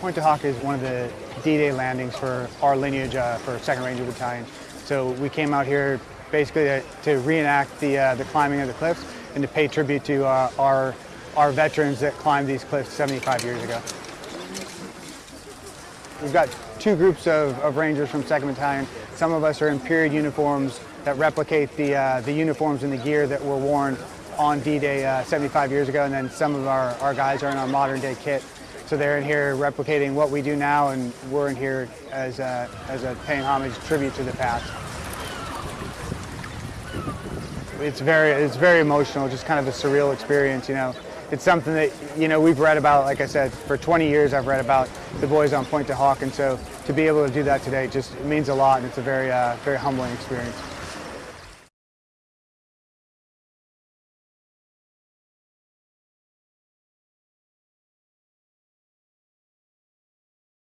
Pointe du Hoc is one of the D-Day landings for our lineage uh, for 2nd Ranger Battalion. So we came out here basically to, to reenact the, uh, the climbing of the cliffs and to pay tribute to uh, our, our veterans that climbed these cliffs 75 years ago. We've got two groups of, of Rangers from 2nd Battalion. Some of us are in period uniforms that replicate the, uh, the uniforms and the gear that were worn on D-Day uh, 75 years ago, and then some of our, our guys are in our modern day kit. So they're in here replicating what we do now, and we're in here as a, as a paying homage tribute to the past. It's very, it's very emotional, just kind of a surreal experience, you know. It's something that, you know, we've read about, like I said, for 20 years I've read about the boys on Pointe du Hoc, and so to be able to do that today just means a lot, and it's a very, uh, very humbling experience.